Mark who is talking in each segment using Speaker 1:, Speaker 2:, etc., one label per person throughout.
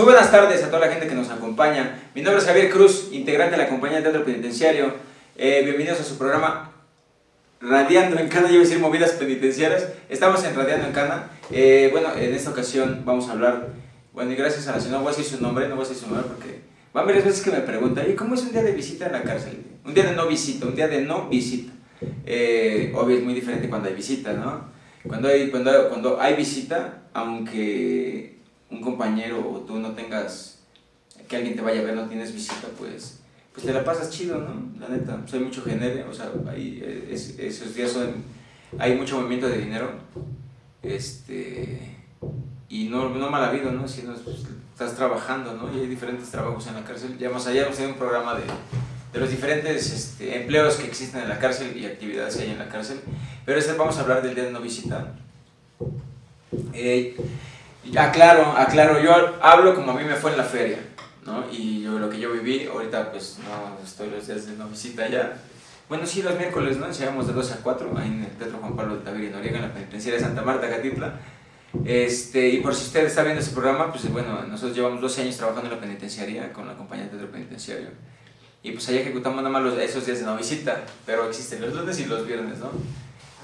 Speaker 1: Muy buenas tardes a toda la gente que nos acompaña. Mi nombre es Javier Cruz, integrante de la compañía de teatro penitenciario. Eh, bienvenidos a su programa Radiando en Cana, yo voy a decir movidas penitenciarias. Estamos en Radiando en Cana. Eh, bueno, en esta ocasión vamos a hablar, bueno, y gracias a la señora, no voy a decir su nombre, no voy a decir su nombre porque van varias veces que me preguntan, ¿y cómo es un día de visita en la cárcel? Un día de no visita, un día de no visita. Eh, obvio es muy diferente cuando hay visita, ¿no? Cuando hay, cuando, cuando hay visita, aunque un compañero o tú no tengas, que alguien te vaya a ver, no tienes visita, pues, pues te la pasas chido, ¿no? La neta, hay mucho genere, o sea, hay, es, esos días son, hay mucho movimiento de dinero, este, y no, no mal habido, ¿no? Si no, pues, estás trabajando, ¿no? Y hay diferentes trabajos en la cárcel, ya más allá, hemos un programa de, de los diferentes este, empleos que existen en la cárcel y actividades que hay en la cárcel, pero este vamos a hablar del día de no visita. Eh, Aclaro, aclaro, yo hablo como a mí me fue en la feria, ¿no? Y yo, lo que yo viví, ahorita pues no estoy los días de no visita ya. Bueno, sí, los miércoles, ¿no? Enseñamos de 12 a 4, ahí en el Teatro Juan Pablo de Tavira y Noriega, en la penitenciaria de Santa Marta, Catitla. Este, y por si usted está viendo ese programa, pues bueno, nosotros llevamos 12 años trabajando en la penitenciaria con la compañía de Teatro Penitenciario. Y pues ahí ejecutamos nada más los, esos días de no visita, pero existen los lunes y los viernes, ¿no?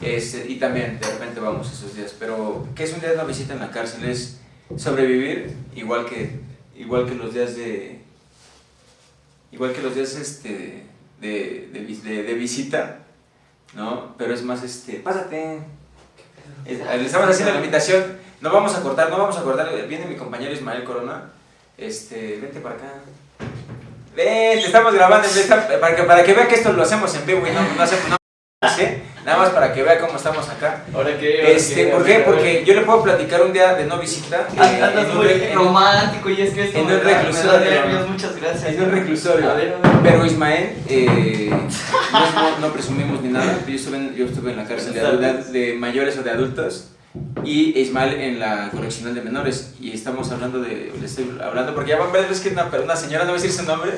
Speaker 1: Este, y también de repente vamos esos días. Pero, ¿qué es un día de una visita en la cárcel? Es sobrevivir, igual que, igual que los días de. Igual que los días este, de, de, de, visita, ¿no? Pero es más, este, pásate. Le estamos haciendo la invitación. No vamos a cortar, no vamos a cortar. Viene mi compañero Ismael Corona. Este, vente para acá. Vente, estamos grabando para que, para que vea que esto lo hacemos en vivo y no, no hacemos. No, Nada más para que vea cómo estamos acá.
Speaker 2: ¿Ahora?
Speaker 1: Este, ¿Por qué? Porque yo le puedo platicar un día de no visita.
Speaker 2: Eh, Andas muy romántico y es que esto
Speaker 1: en un reclusorio.
Speaker 2: muchas gracias.
Speaker 1: En un reclusorio. Pero Ismael, eh, no, presumimos ni nada. Yo estuve en, yo estuve en la cárcel de, mayores o de adultos y Ismael en la correccional de menores. Y estamos hablando de, le estoy hablando porque ya van ver veces que una, una señora, no voy a decir su nombre,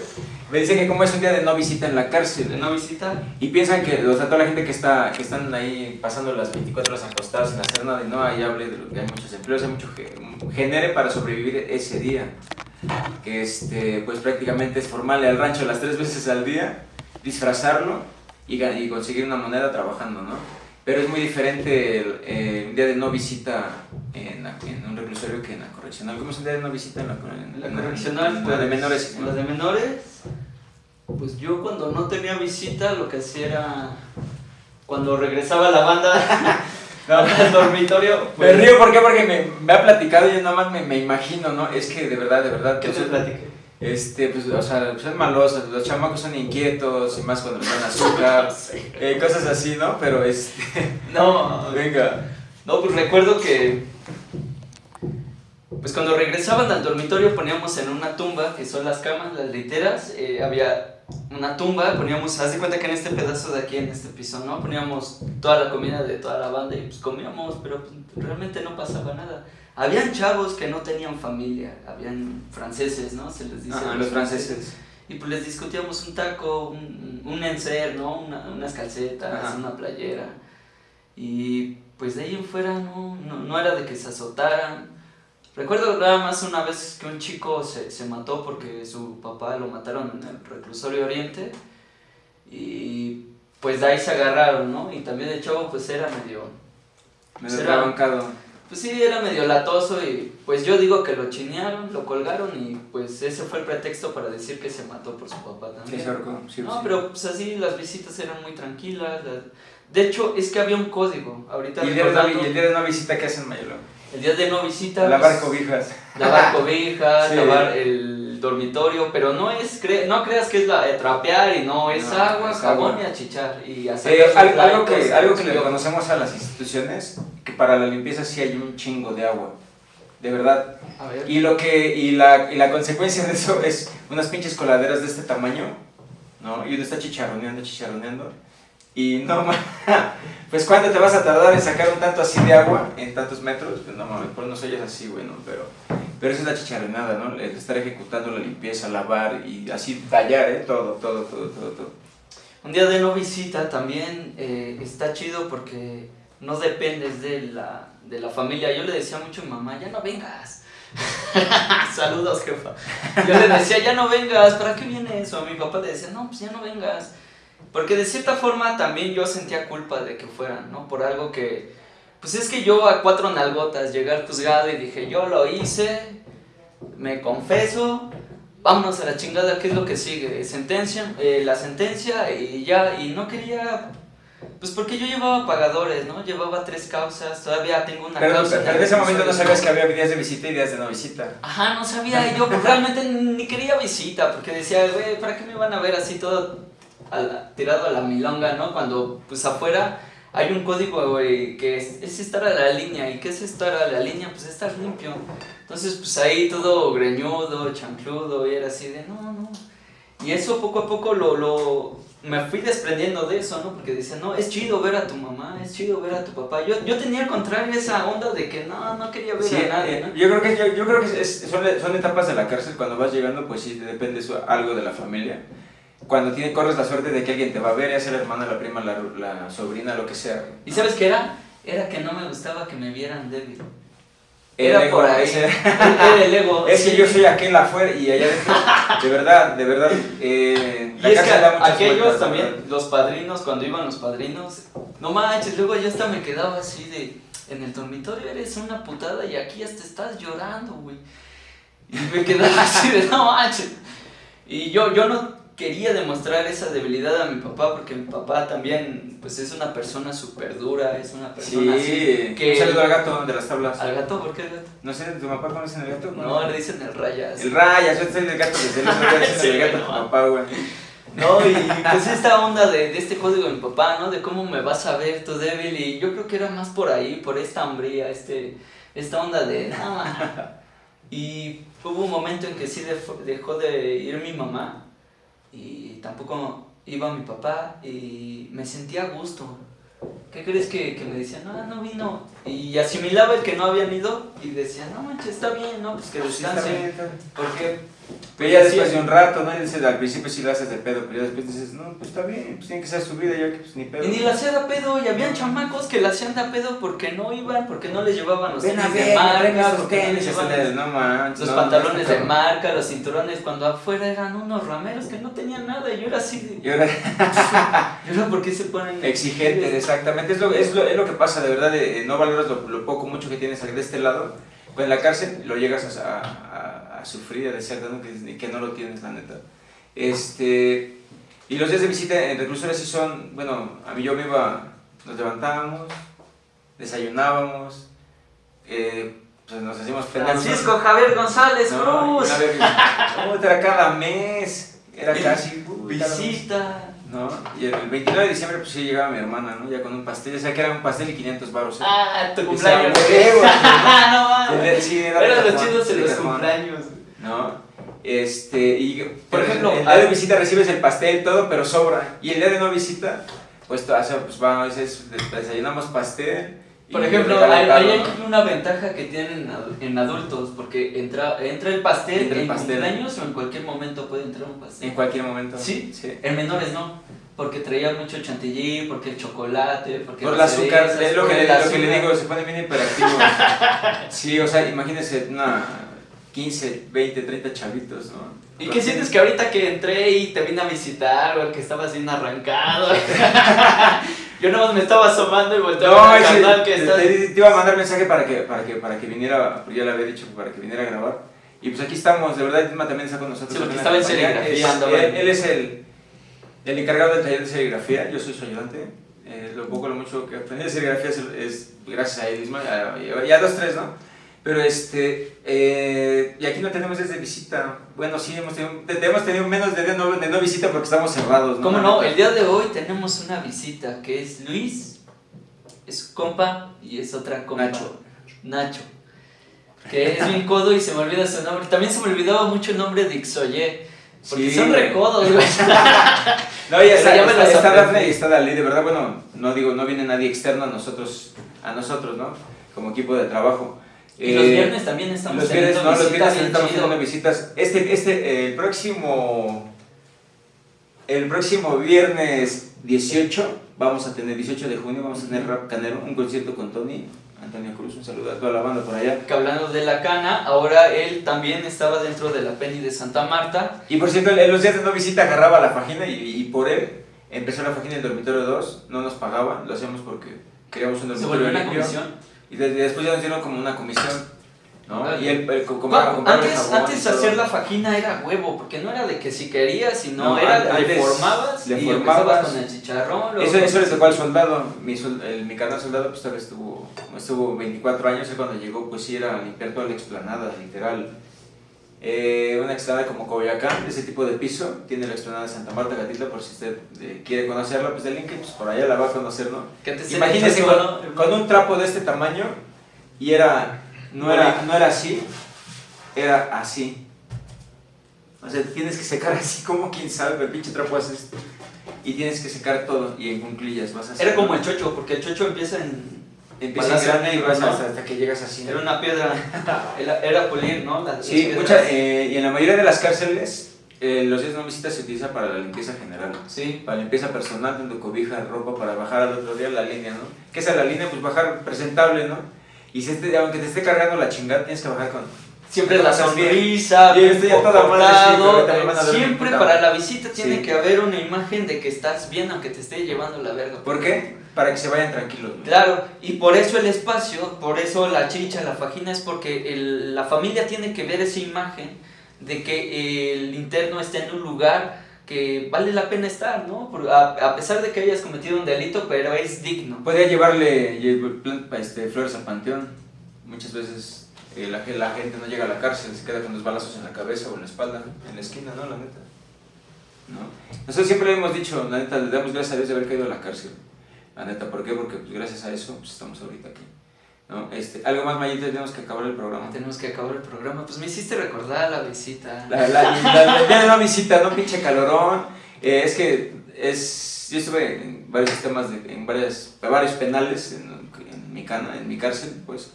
Speaker 1: me dice que como es un día de no visita en la cárcel.
Speaker 2: ¿De no visita?
Speaker 1: Y piensan que, o sea, toda la gente que está que están ahí pasando las 24 horas acostados sin hacer nada y no, ahí hable de lo que hay muchos empleos, hay mucho que genere para sobrevivir ese día. Que este, pues prácticamente es formarle al rancho las tres veces al día, disfrazarlo y, y conseguir una moneda trabajando, ¿no? Pero es muy diferente el, eh, un día de no visita en, en, un reclusorio que en la correccional. ¿Cómo es un día de no visita en la,
Speaker 2: en la correccional?
Speaker 1: En la de menores.
Speaker 2: En la de menores, pues yo cuando no tenía visita lo que hacía era, cuando regresaba la banda al dormitorio...
Speaker 1: Pues, me río, ¿por qué? Porque me, me, ha platicado y yo nada más me, me, imagino, ¿no? Es que de verdad, de verdad...
Speaker 2: ¿Qué te platiqué?
Speaker 1: Este, pues, o sea, son malosos, los chamacos son inquietos, y más cuando les dan azúcar, eh, cosas así, ¿no? Pero este.
Speaker 2: No,
Speaker 1: venga.
Speaker 2: No, pues recuerdo que. Pues cuando regresaban al dormitorio poníamos en una tumba, que son las camas, las literas, eh, había una tumba, poníamos, haz de cuenta que en este pedazo de aquí, en este piso, ¿no? Poníamos toda la comida de toda la banda y pues comíamos, pero pues, realmente no pasaba nada. Habían chavos que no tenían familia, habían franceses, ¿no? Se les dice.
Speaker 1: los franceses.
Speaker 2: Y pues les discutíamos un taco, un, un encer, ¿no? unas calcetas, una playera. Y pues de ahí en fuera no, no, era de que se azotaran. Recuerdo nada más una vez que un chico se, se mató porque su papá lo mataron en el reclusorio oriente. Y pues de ahí se agarraron, ¿no? Y también de chavo pues era medio...
Speaker 1: Medio pues,
Speaker 2: pues sí, era medio latoso y pues yo digo que lo chinearon, lo colgaron y pues ese fue el pretexto para decir que se mató por su papá también.
Speaker 1: Sí,
Speaker 2: no, pero pues así las visitas eran muy tranquilas. De hecho, es que había un código. Ahorita
Speaker 1: ¿Y el, día de el día de no visita qué hacen, Mayelo?
Speaker 2: El día de no visita...
Speaker 1: Lavar pues, cobijas.
Speaker 2: Lavar cobijas, lavar el dormitorio, pero no es no creas que es la de trapear y no es agua, jabón y achichar y hacer
Speaker 1: eh, algo que algo que le reconocemos a las instituciones que para la limpieza sí hay un chingo de agua. De verdad. Y lo que y la, y la consecuencia de eso es unas pinches coladeras de este tamaño, ¿no? Y uno está chicharroneando, chicharroneando. Y no, pues ¿cuánto te vas a tardar en sacar un tanto así de agua en tantos metros? Pues no mames, por no soy así, bueno, pero pero esa es la chicharronada, ¿no? El estar ejecutando la limpieza, lavar y así tallar, ¿eh? Todo, todo, todo, todo, todo.
Speaker 2: Un día de no visita también eh, está chido porque no dependes de la, de la familia. Yo le decía mucho a mi mamá, ya no vengas, Saludos, jefa. Yo le decía, ya no vengas, ¿para qué viene eso? A mi papá le decía, no, pues ya no vengas. Porque de cierta forma también yo sentía culpa de que fueran, ¿no? Por algo que, pues es que yo a cuatro nalgotas llegué al juzgado y dije, yo lo hice, me confeso, vámonos a la chingada, ¿qué es lo que sigue? Sentencia, eh, la sentencia y ya, y no quería pues porque yo llevaba pagadores, ¿no? Llevaba tres causas, todavía tengo una
Speaker 1: pero,
Speaker 2: causa.
Speaker 1: Pero en ese momento no sabías que había días de visita y días de no visita.
Speaker 2: Ajá, no sabía, yo realmente ni quería visita, porque decía, güey, ¿para qué me van a ver así todo tirado a la milonga, ¿no? Cuando pues afuera hay un código, güey, que es, es, estar a la línea, ¿y qué es estar a la línea? Pues estar limpio. Entonces, pues ahí todo greñudo, chancludo, y era así de, no, no. Y eso poco a poco lo, lo me fui desprendiendo de eso, ¿no? Porque decía, no, es chido ver a tu mamá, es chido ver a tu papá. Yo, yo tenía al contrario esa onda de que no, no quería ver a nadie, ¿no?
Speaker 1: Yo creo que, yo, yo creo que son, son, etapas de la cárcel, cuando vas llegando, pues sí, depende eso, algo de la familia. Cuando tiene, corres la suerte de que alguien te va a ver, ya sea la hermana, la prima, la, la sobrina, lo que sea.
Speaker 2: ¿Y sabes qué era? Era que no me gustaba que me vieran débil. Era por ahí. Era el ego.
Speaker 1: Es que yo soy aquel afuera y allá adentro. De verdad, de verdad. Eh,
Speaker 2: y es que aquellos también, los padrinos, cuando iban los padrinos, no manches, luego yo hasta me quedaba así de. En el dormitorio eres una putada y aquí hasta estás llorando, güey. Y me quedaba así de no manches. Y yo, yo no quería demostrar esa debilidad a mi papá porque mi papá también pues es una persona súper dura, es una persona
Speaker 1: sí. que... Un saludo al gato de las tablas.
Speaker 2: ¿Al gato? ¿Por qué el gato?
Speaker 1: No sé, ¿tu papá conoce el gato?
Speaker 2: No, le dicen el rayas.
Speaker 1: El rayas, yo soy del gato desde el sí, el gato tu papá, güey.
Speaker 2: No, y pues esta onda de, de, este código de mi papá, ¿no? De cómo me vas a ver tú débil y yo creo que era más por ahí, por esta hambría, este, esta onda de... nada y hubo un momento en que sí dejó de ir mi mamá y tampoco iba mi papá y me sentía a gusto. ¿Qué crees que, que me decía? No, no vino. Y asimilaba el que no habían ido y decía, no manches, está bien, ¿no? Pues que descanse. Porque
Speaker 1: pero ya después de un rato, ¿no? Y dices, al principio sí lo haces de pedo, pero ya después dices, no, pues está bien, pues tiene que ser su vida, ya que pues ni pedo.
Speaker 2: Y ni la hacía de pedo, y habían chamacos que la hacían de pedo porque no iban, porque no les llevaban los tenis de marca, porque no les llevaban
Speaker 1: no manches,
Speaker 2: los pantalones de marca, los cinturones, cuando afuera eran unos rameros que no tenían nada, y yo era así de...
Speaker 1: Y ahora...
Speaker 2: ¿Y ahora por qué se ponen...?
Speaker 1: Exigentes, exactamente, es lo, es lo, es lo que pasa, de verdad, de, no valoras lo, lo, poco, mucho que tienes de este lado, pues en la cárcel lo llegas a, a a sufrir, a desear que, que no lo tienes, la neta. Este, y los días de visita en reclusores sí son, bueno, a mí yo me iba, nos levantábamos, desayunábamos, eh, pues nos hacíamos
Speaker 2: Francisco Javier González Cruz.
Speaker 1: era cada mes, era casi
Speaker 2: visita.
Speaker 1: ¿No? Y el 29 de diciembre pues sí llegaba mi hermana, ¿no? Ya con un pastel, o sea que era un pastel y 500 baros.
Speaker 2: ¿eh? Ah, tu cumpleaños. no, Sí, era, los chidos en los cumpleaños.
Speaker 1: ¿no? Este, y por ejemplo, el día de visita recibes el pastel, todo, pero sobra. Y el día de no visita, pues, pues vamos, desayunamos pastel.
Speaker 2: Por ejemplo, hay, hay, una ventaja que tienen en adultos, porque entra, entra el pastel entra el en pastel. cumpleaños o en cualquier momento puede entrar un pastel.
Speaker 1: En cualquier momento.
Speaker 2: Sí, sí. En menores no, porque traía mucho chantilly, porque el chocolate, porque
Speaker 1: Por el azúcar, es lo que, lo que le digo, se pone bien hiperactivo. sí, o sea, imagínense una 15, 20, 30 chavitos, ¿no?
Speaker 2: ¿Y qué sientes que ahorita que entré y te vine a visitar o que estabas bien arrancado? Yo nomás me estaba asomando y volteaba no, canal que
Speaker 1: estás... te, te, iba a mandar mensaje para que, para que, para que viniera, ya le había dicho, para que viniera a grabar. Y pues aquí estamos, de verdad, Isma también está con nosotros.
Speaker 2: Sí, porque estaba en serigrafía.
Speaker 1: él, es el, el encargado del taller de serigrafía, yo soy su ayudante. Eh, lo poco, lo mucho que aprendí de serigrafía es, es gracias a él, Isma, ya, ya dos, tres, ¿no? Pero este, eh, y aquí no tenemos desde visita. Bueno, sí, hemos tenido, hemos tenido menos de no, de no visita porque estamos cerrados.
Speaker 2: ¿no? ¿Cómo no? El día de hoy tenemos una visita que es Luis, es compa y es otra compa.
Speaker 1: Nacho.
Speaker 2: Nacho. Que es bien codo y se me olvida su nombre. También se me olvidaba mucho el nombre de Ixoye. Porque son recodos, güey.
Speaker 1: no, ya está, está, está, está Dafne y está Dalí, de verdad, bueno, no digo, no viene nadie externo a nosotros, a nosotros, ¿no? Como equipo de trabajo.
Speaker 2: Y los eh, viernes también estamos
Speaker 1: los viernes, no, los viernes estamos teniendo visitas. Este, este, el próximo, el próximo viernes 18 vamos a tener 18 de junio, vamos a tener Rap Canero, un concierto con Tony, Antonio Cruz, un saludo a toda la banda por allá.
Speaker 2: Que hablando de la cana, ahora él también estaba dentro de la Penny de Santa Marta.
Speaker 1: Y por cierto, en los días de no visita agarraba la página y, y por él empezó la página del dormitorio 2, no nos pagaban, lo hacíamos porque queríamos un
Speaker 2: Se
Speaker 1: dormitorio
Speaker 2: volvió una comisión.
Speaker 1: Y de- después ya nos dieron como una comisión, ¿no?
Speaker 2: Órale.
Speaker 1: Y compraba, compraba el
Speaker 2: antes antes
Speaker 1: y
Speaker 2: hacer la faquina era huevo, porque no era de que si querías, sino
Speaker 1: No,
Speaker 2: era le formabas
Speaker 1: le
Speaker 2: y
Speaker 1: formabas.
Speaker 2: con el chicharrón.
Speaker 1: Eso, eso le tocó al soldado, mi, el- mi carnal soldado pues todavía estuvo, estuvo 24 años, él cuando llegó pues sí era limpiar toda la explanada, literal. Eh, una explanada como Coyoacán, ese tipo de piso, tiene la explanada de Santa Marta Gatitla, por si usted eh, quiere conocerla, pues del link, pues por allá la va a conocer, ¿no? Imagínese con,
Speaker 2: ¿no?
Speaker 1: con un trapo de este tamaño y era, no era, no era así, era así. O sea, tienes que secar así como quien sabe, el pinche trapo hace esto. Y tienes que secar todo y en cunclillas vas a hacer.
Speaker 2: Era como el chocho, porque el chocho empieza en...
Speaker 1: Empieza grande y vas
Speaker 2: ¿no?
Speaker 1: hasta, que llegas así.
Speaker 2: Era una piedra, era, era pulir, ¿no?
Speaker 1: Sí,
Speaker 2: piedras.
Speaker 1: mucha, eh, y en la mayoría de las cárceles, eh, los días de no visita se utiliza para la limpieza general.
Speaker 2: Sí,
Speaker 1: Para limpieza personal, tanto cobija, ropa, para bajar al otro día la línea, ¿no? ¿Qué es la línea? Pues bajar presentable, ¿no? Y si este, aunque te esté cargando la chingada, tienes que bajar con...
Speaker 2: siempre la
Speaker 1: bien.
Speaker 2: sonrisa, bien eh,
Speaker 1: mi
Speaker 2: siempre para la visita tiene
Speaker 1: Sí.
Speaker 2: que haber una imagen de que estás bien aunque te esté llevando la verga.
Speaker 1: ¿Por qué? Para que se vayan tranquilos. ¿no?
Speaker 2: Claro, y por eso el espacio, por eso la chicha, la fajina, es porque el- la familia tiene que ver esa imagen de que el interno está en un lugar que vale la pena estar, ¿no? A, a pesar de que hayas cometido un delito, pero es digno.
Speaker 1: Podría llevarle lle- plan- este, flores al panteón. Muchas veces eh, la, la gente no llega a la cárcel, se queda con los balazos en la cabeza o en la espalda, en la esquina, ¿no? La neta. ¿No? Nosotros siempre le hemos dicho, la neta, le damos gracias a Dios de haber caído a la cárcel. La neta, ¿por qué? Porque pues, gracias a eso pues, estamos ahorita aquí. ¿no? Este, algo más, Mayita, tenemos que acabar el programa.
Speaker 2: Tenemos que acabar el programa. Pues me hiciste recordar la visita.
Speaker 1: La, la, la, la- ya no visita, no pinche calorón. Eh, es que es, yo estuve en varios sistemas, de, en varias, varios penales en, en mi cana, en mi cárcel, pues.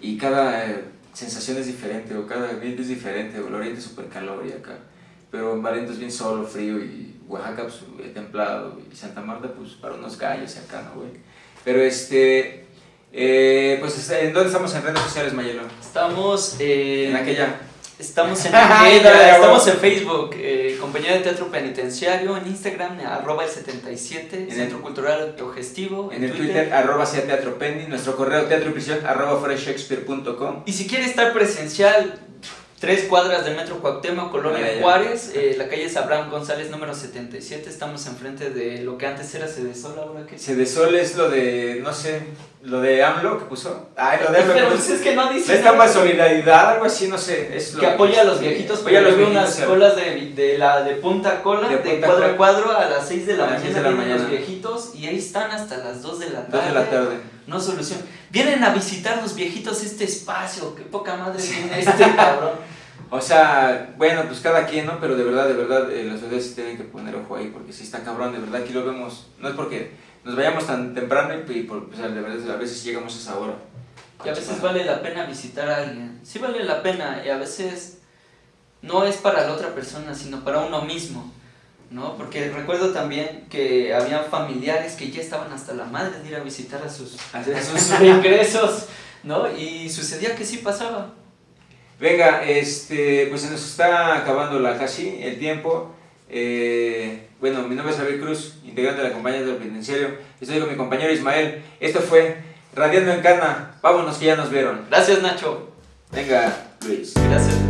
Speaker 1: Y cada eh, sensación es diferente, o cada ambiente es diferente, o el oriente es súper calor y acá. Pero en Valiente es bien solo, frío, y Oaxaca, pues, templado, y Santa Marta, pues, para unos gallos y acá, ¿no, güey? Pero este, eh, pues, ¿en dónde estamos en redes sociales, Mayelo?
Speaker 2: Estamos eh,
Speaker 1: En aquella.
Speaker 2: Estamos en aquella, estamos en Facebook, eh, Compañía de Teatro Penitenciario, en Instagram, arroba el 77,
Speaker 1: el-
Speaker 2: Centro Cultural Autogestivo,
Speaker 1: En el Twitter, arroba sea teatro penny, nuestro correo teatro y prisión arroba.
Speaker 2: Y si quiere estar presencial, tres cuadras del Metro Cuauhtémoc, Colonia. Juárez, eh, la calle Abraham González número 77, estamos enfrente de lo que antes era Cedesol, ahora que
Speaker 1: Se de sol es lo de, no sé, lo de AMLO que puso. Ay, lo de AMLO que
Speaker 2: Pero
Speaker 1: puso.
Speaker 2: pues es que no dice
Speaker 1: Es esta más solidaridad, algo así, no sé. Es lo
Speaker 2: que apoya a los viejitos, pero
Speaker 1: los viejitos.
Speaker 2: unas colas de, de la de punta cola,
Speaker 1: De
Speaker 2: de,
Speaker 1: punta
Speaker 2: cuadro a cuadro a las 6 de la
Speaker 1: A
Speaker 2: mañana,
Speaker 1: de la
Speaker 2: vienen los
Speaker 1: mañana.
Speaker 2: viejitos y ahí están hasta las 2 de la tarde.
Speaker 1: Dos de la tarde.
Speaker 2: No solución. Vienen a visitar los viejitos este espacio, qué poca madre tiene este cabrón.
Speaker 1: O sea, bueno, pues cada quien, ¿no? Pero de verdad, de verdad, eh, las sí tienen que poner ojo ahí, porque sí está cabrón, de verdad, aquí lo vemos. No es porque nos vayamos tan temprano y, y por, pues, de verdad, a veces llegamos a esa hora.
Speaker 2: Y a veces vale la pena visitar a alguien. Sí vale la pena y a veces no es para la otra persona, sino para uno mismo. ¿No? Porque recuerdo también que había familiares que ya estaban hasta la madre de ir a visitar a sus, a sus ingresos, ¿no? Y sucedía que sí pasaba.
Speaker 1: Venga, este, pues se nos está acabando la casi el tiempo. Eh, bueno, mi nombre es Javier Cruz, integrante de la compañía del penitenciario. Estoy con mi compañero Ismael. Esto fue Radiando en Cana. Vámonos que ya nos vieron.
Speaker 2: Gracias, Nacho.
Speaker 1: Venga, Luis.
Speaker 2: Gracias.